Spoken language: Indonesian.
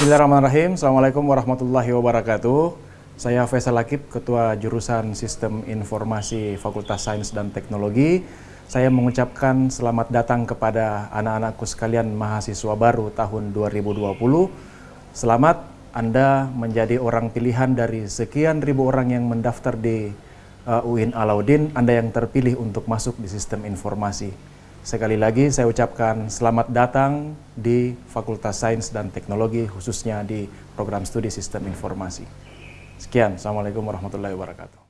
Bismillahirrahmanirrahim. Assalamualaikum warahmatullahi wabarakatuh. Saya Faisal Akib, Ketua Jurusan Sistem Informasi Fakultas Sains dan Teknologi. Saya mengucapkan selamat datang kepada anak-anakku sekalian mahasiswa baru tahun 2020. Selamat Anda menjadi orang pilihan dari sekian ribu orang yang mendaftar di uh, UIN Alauddin, Anda yang terpilih untuk masuk di sistem informasi. Sekali lagi saya ucapkan selamat datang di Fakultas Sains dan Teknologi khususnya di program studi sistem informasi. Sekian, Assalamualaikum warahmatullahi wabarakatuh.